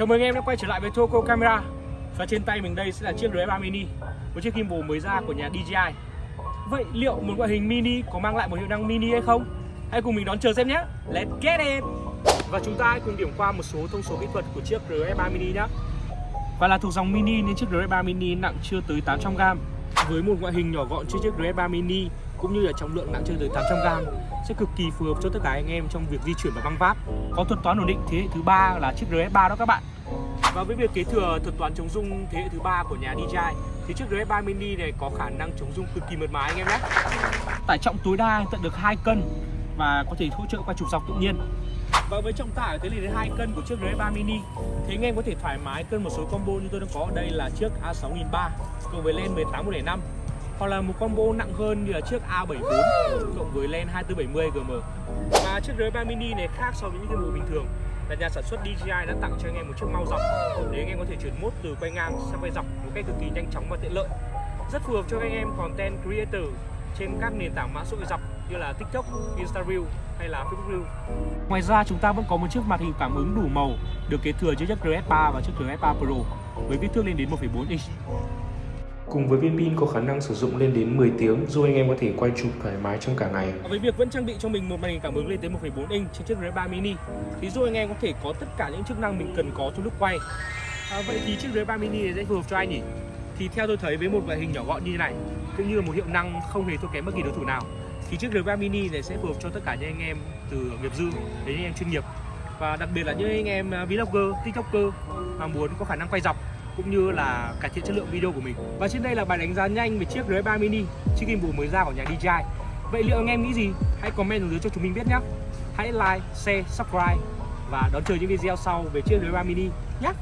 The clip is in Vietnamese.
Chào mừng em đã quay trở lại với Toco Camera. Và trên tay mình đây sẽ là chiếc RF3 Mini, Một chiếc gimbal mới ra của nhà DJI Vậy liệu một ngoại hình mini có mang lại một hiệu năng mini hay không? Hãy cùng mình đón chờ xem nhé. Let's get it! Và chúng ta hãy cùng điểm qua một số thông số kỹ thuật của chiếc RF3 Mini nhé. Và là thuộc dòng mini nên chiếc RF3 Mini nặng chưa tới 800g Với một ngoại hình nhỏ gọn như chiếc RF3 Mini cũng như là trọng lượng nặng chưa tới 800g sẽ cực kỳ phù hợp cho tất cả anh em trong việc di chuyển và băng vác có thuật toán ổn định thế hệ thứ ba là chiếc RS3 đó các bạn. Và với việc kế thừa thuật toán chống rung thế hệ thứ ba của nhà DJI thì chiếc RS3 Mini này có khả năng chống rung cực kỳ mượt mà anh em nhé. Tải trọng tối đa tận được 2 cân và có thể hỗ trợ qua trục dọc tự nhiên. Và với trọng tải tới lên đến 2 cân của chiếc RS3 Mini thì anh em có thể thoải mái cân một số combo như tôi đang có ở đây là chiếc A6300 cộng với len 18105 hoặc là một combo nặng hơn như là chiếc A74 cộng với len 2470 GM và chiếc RS3 Mini này khác so với những cái bộ bình thường. Là nhà sản xuất DJI đã tặng cho anh em một chiếc mau dọc. Để anh em có thể chuyển mốt từ quay ngang sang quay dọc một cách cực kỳ nhanh chóng và tiện lợi. Rất phù hợp cho anh em content creator trên các nền tảng mạng xã hội dọc như là TikTok, Instagram hay là Facebook Reel. Ngoài ra chúng ta vẫn có một chiếc màn hình cảm ứng đủ màu được kế thừa trên chiếc RS3 và chiếc RS3 Pro với kích thước lên đến 1,4 inch. Cùng với viên pin có khả năng sử dụng lên đến 10 tiếng giúp anh em có thể quay chụp thoải mái trong cả ngày. Với việc vẫn trang bị cho mình một màn hình cảm ứng lên tới 1,4 inch trên chiếc RS3 Mini thì giúp anh em có thể có tất cả những chức năng mình cần có trong lúc quay. À, vậy thì chiếc RS3 Mini này sẽ phù hợp cho ai nhỉ? Thì theo tôi thấy với một loại hình nhỏ gọn như thế này cũng như là một hiệu năng không hề thua kém bất kỳ đối thủ nào thì chiếc RS3 Mini này sẽ phù hợp cho tất cả những anh em từ nghiệp dư đến anh em chuyên nghiệp và đặc biệt là những anh em vlogger, tiktoker mà muốn có khả năng quay dọc cũng như là cải thiện chất lượng video của mình. Và trên đây là bài đánh giá nhanh về chiếc RS3 Mini, chiếc gimbal mới ra của nhà DJI vậy liệu anh em nghĩ gì? Hãy comment xuống dưới cho chúng mình biết nhé. Hãy like, share, subscribe và đón chờ những video sau về chiếc RS3 Mini nhé.